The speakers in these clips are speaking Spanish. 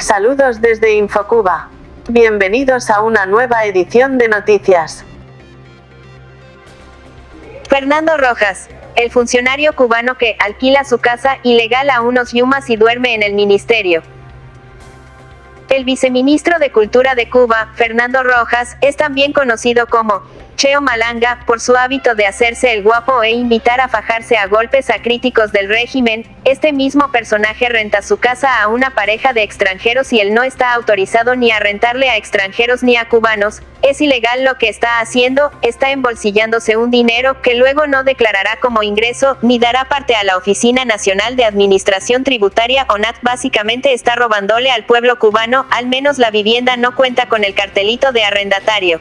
Saludos desde Infocuba. Bienvenidos a una nueva edición de noticias. Fernando Rojas, el funcionario cubano que alquila su casa ilegal a unos yumas y duerme en el ministerio. El viceministro de Cultura de Cuba, Fernando Rojas, es también conocido como Cheo Malanga, por su hábito de hacerse el guapo e invitar a fajarse a golpes a críticos del régimen, este mismo personaje renta su casa a una pareja de extranjeros y él no está autorizado ni a rentarle a extranjeros ni a cubanos, es ilegal lo que está haciendo, está embolsillándose un dinero que luego no declarará como ingreso, ni dará parte a la Oficina Nacional de Administración Tributaria ONAT básicamente está robándole al pueblo cubano, al menos la vivienda no cuenta con el cartelito de arrendatario.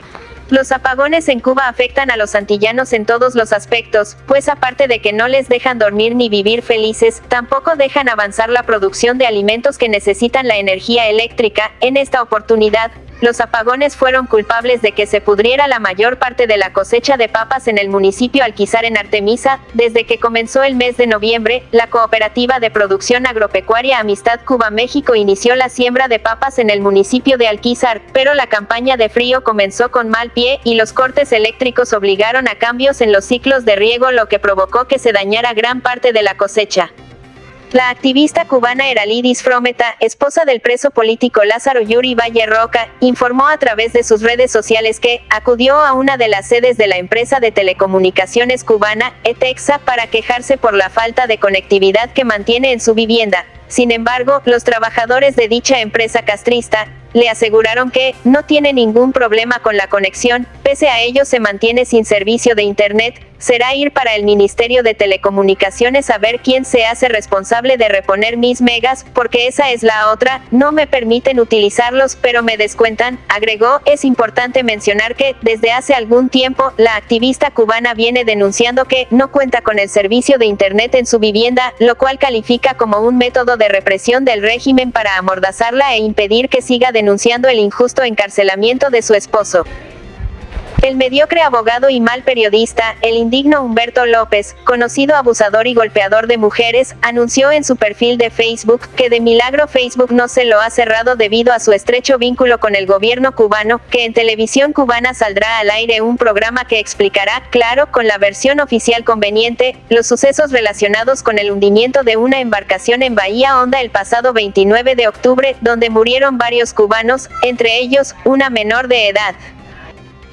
Los apagones en Cuba afectan a los antillanos en todos los aspectos, pues aparte de que no les dejan dormir ni vivir felices, tampoco dejan avanzar la producción de alimentos que necesitan la energía eléctrica. En esta oportunidad, los apagones fueron culpables de que se pudriera la mayor parte de la cosecha de papas en el municipio Alquizar en Artemisa. Desde que comenzó el mes de noviembre, la cooperativa de producción agropecuaria Amistad Cuba-México inició la siembra de papas en el municipio de Alquizar, pero la campaña de frío comenzó con mal pie y los cortes eléctricos obligaron a cambios en los ciclos de riego lo que provocó que se dañara gran parte de la cosecha. La activista cubana Eralidis Frometa, esposa del preso político Lázaro Yuri Valle Roca, informó a través de sus redes sociales que acudió a una de las sedes de la empresa de telecomunicaciones cubana, ETEXA, para quejarse por la falta de conectividad que mantiene en su vivienda. Sin embargo, los trabajadores de dicha empresa castrista, le aseguraron que no tiene ningún problema con la conexión, pese a ello se mantiene sin servicio de Internet, será ir para el Ministerio de Telecomunicaciones a ver quién se hace responsable de reponer mis megas, porque esa es la otra, no me permiten utilizarlos pero me descuentan, agregó, es importante mencionar que, desde hace algún tiempo, la activista cubana viene denunciando que no cuenta con el servicio de Internet en su vivienda, lo cual califica como un método de represión del régimen para amordazarla e impedir que siga denunciando el injusto encarcelamiento de su esposo. El mediocre abogado y mal periodista, el indigno Humberto López, conocido abusador y golpeador de mujeres, anunció en su perfil de Facebook que de milagro Facebook no se lo ha cerrado debido a su estrecho vínculo con el gobierno cubano, que en televisión cubana saldrá al aire un programa que explicará, claro, con la versión oficial conveniente, los sucesos relacionados con el hundimiento de una embarcación en Bahía Honda el pasado 29 de octubre, donde murieron varios cubanos, entre ellos, una menor de edad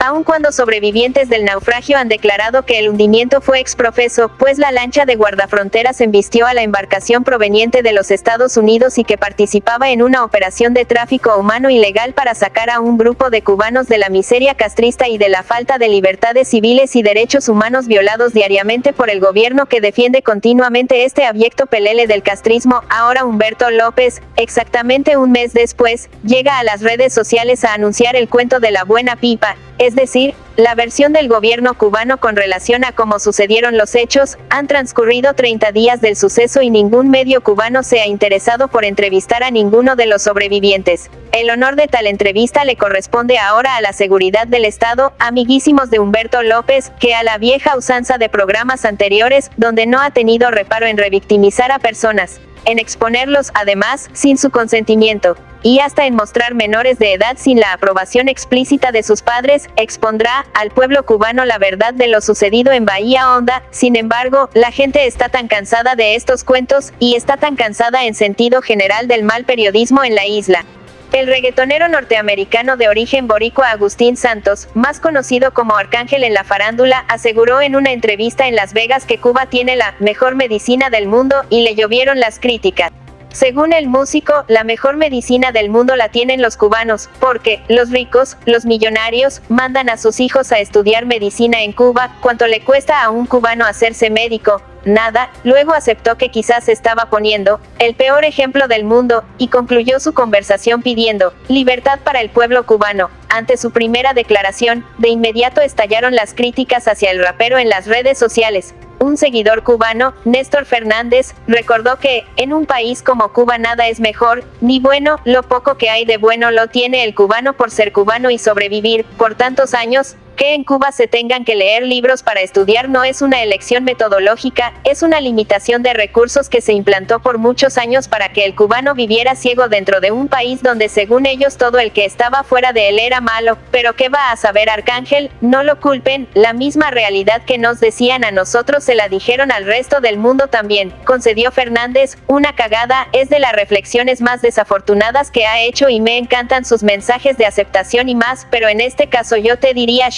aun cuando sobrevivientes del naufragio han declarado que el hundimiento fue exprofeso, pues la lancha de guardafronteras embistió a la embarcación proveniente de los Estados Unidos y que participaba en una operación de tráfico humano ilegal para sacar a un grupo de cubanos de la miseria castrista y de la falta de libertades civiles y derechos humanos violados diariamente por el gobierno que defiende continuamente este abyecto pelele del castrismo. Ahora Humberto López, exactamente un mes después, llega a las redes sociales a anunciar el cuento de la buena pipa, es decir, la versión del gobierno cubano con relación a cómo sucedieron los hechos, han transcurrido 30 días del suceso y ningún medio cubano se ha interesado por entrevistar a ninguno de los sobrevivientes. El honor de tal entrevista le corresponde ahora a la seguridad del Estado, amiguísimos de Humberto López, que a la vieja usanza de programas anteriores, donde no ha tenido reparo en revictimizar a personas, en exponerlos, además, sin su consentimiento y hasta en mostrar menores de edad sin la aprobación explícita de sus padres, expondrá al pueblo cubano la verdad de lo sucedido en Bahía Honda. Sin embargo, la gente está tan cansada de estos cuentos, y está tan cansada en sentido general del mal periodismo en la isla. El reggaetonero norteamericano de origen boricua Agustín Santos, más conocido como Arcángel en la farándula, aseguró en una entrevista en Las Vegas que Cuba tiene la mejor medicina del mundo, y le llovieron las críticas. Según el músico, la mejor medicina del mundo la tienen los cubanos, porque, los ricos, los millonarios, mandan a sus hijos a estudiar medicina en Cuba, ¿cuánto le cuesta a un cubano hacerse médico? Nada, luego aceptó que quizás estaba poniendo, el peor ejemplo del mundo, y concluyó su conversación pidiendo, libertad para el pueblo cubano. Ante su primera declaración, de inmediato estallaron las críticas hacia el rapero en las redes sociales, un seguidor cubano, Néstor Fernández, recordó que, en un país como Cuba nada es mejor, ni bueno, lo poco que hay de bueno lo tiene el cubano por ser cubano y sobrevivir, por tantos años, Que en Cuba se tengan que leer libros para estudiar no es una elección metodológica, es una limitación de recursos que se implantó por muchos años para que el cubano viviera ciego dentro de un país donde según ellos todo el que estaba fuera de él era malo. Pero ¿qué va a saber Arcángel? No lo culpen, la misma realidad que nos decían a nosotros se la dijeron al resto del mundo también, concedió Fernández, una cagada, es de las reflexiones más desafortunadas que ha hecho y me encantan sus mensajes de aceptación y más, pero en este caso yo te diría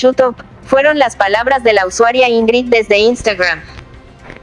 fueron las palabras de la usuaria Ingrid desde Instagram.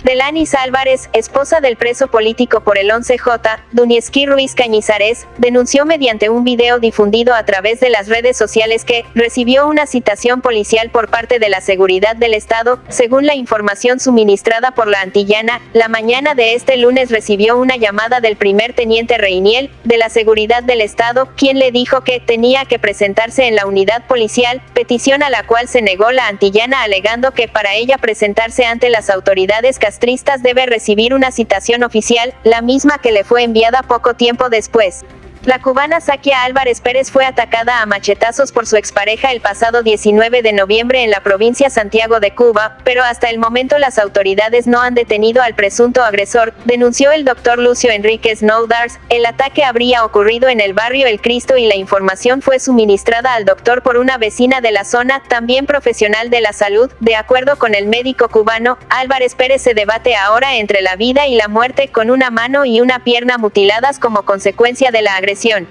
Delanis Álvarez, esposa del preso político por el 11J, Dunieski Ruiz Cañizares, denunció mediante un video difundido a través de las redes sociales que recibió una citación policial por parte de la seguridad del Estado. Según la información suministrada por la antillana, la mañana de este lunes recibió una llamada del primer teniente Reiniel, de la seguridad del Estado, quien le dijo que tenía que presentarse en la unidad policial, petición a la cual se negó la antillana alegando que para ella presentarse ante las autoridades Tristas debe recibir una citación oficial, la misma que le fue enviada poco tiempo después. La cubana Sakia Álvarez Pérez fue atacada a machetazos por su expareja el pasado 19 de noviembre en la provincia Santiago de Cuba, pero hasta el momento las autoridades no han detenido al presunto agresor, denunció el doctor Lucio Enríquez Noudars. El ataque habría ocurrido en el barrio El Cristo y la información fue suministrada al doctor por una vecina de la zona, también profesional de la salud. De acuerdo con el médico cubano, Álvarez Pérez se debate ahora entre la vida y la muerte con una mano y una pierna mutiladas como consecuencia de la agresión depresión